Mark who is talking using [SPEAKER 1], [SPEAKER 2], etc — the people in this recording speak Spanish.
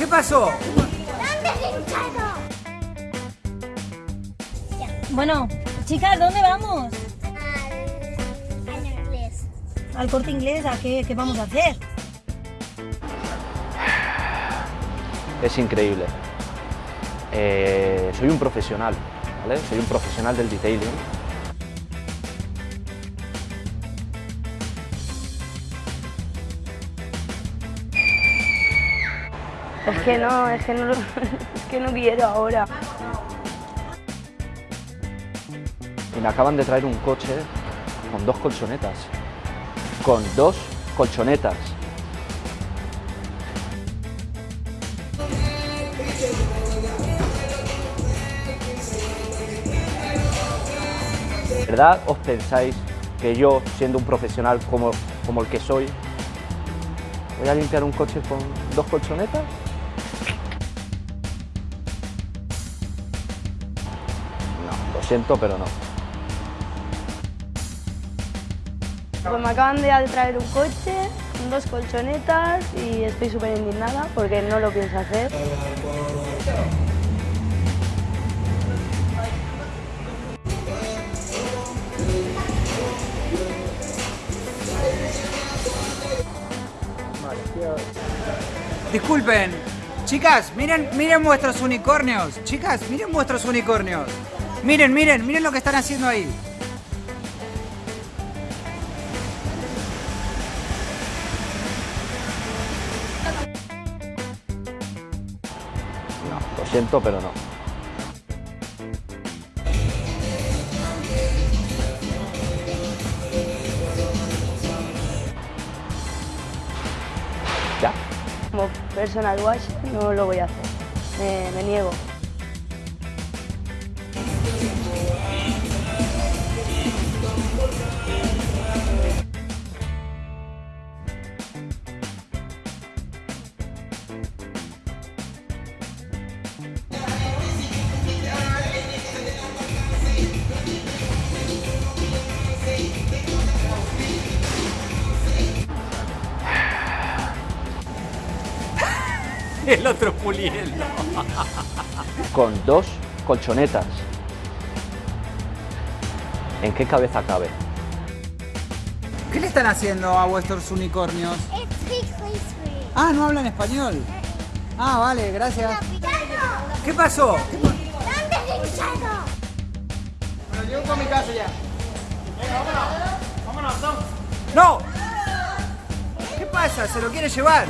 [SPEAKER 1] ¿Qué pasó?
[SPEAKER 2] Bueno, chicas, ¿dónde vamos?
[SPEAKER 3] Al inglés.
[SPEAKER 2] ¿Al corte inglés? ¿A qué, qué vamos a hacer?
[SPEAKER 4] Es increíble. Eh, soy un profesional, ¿vale? Soy un profesional del detailing.
[SPEAKER 5] Es que no, es que no, es que no quiero ahora.
[SPEAKER 4] Y me acaban de traer un coche con dos colchonetas. Con dos colchonetas. ¿De verdad os pensáis que yo, siendo un profesional como, como el que soy, voy a limpiar un coche con dos colchonetas? Siento, pero no.
[SPEAKER 5] Pues me acaban de traer un coche, dos colchonetas y estoy súper indignada porque no lo pienso hacer.
[SPEAKER 1] Disculpen. Chicas, miren, miren vuestros unicornios. Chicas, miren vuestros unicornios. Miren, miren, miren lo que están haciendo ahí.
[SPEAKER 4] No, lo siento, pero no. ¿Ya?
[SPEAKER 5] Como personal wash no lo voy a hacer. Me, me niego.
[SPEAKER 1] El otro puliendo.
[SPEAKER 4] Con dos colchonetas. ¿En qué cabeza cabe?
[SPEAKER 1] ¿Qué le están haciendo a vuestros unicornios? Ah, no hablan español. Ah, vale, gracias. ¿Qué pasó? ¿Qué pa-
[SPEAKER 3] ¿Dónde es?
[SPEAKER 1] Me lo llevo para mi casa ya. vámonos. Vámonos, ¡No! ¿Qué pasa? ¿Se lo quiere llevar?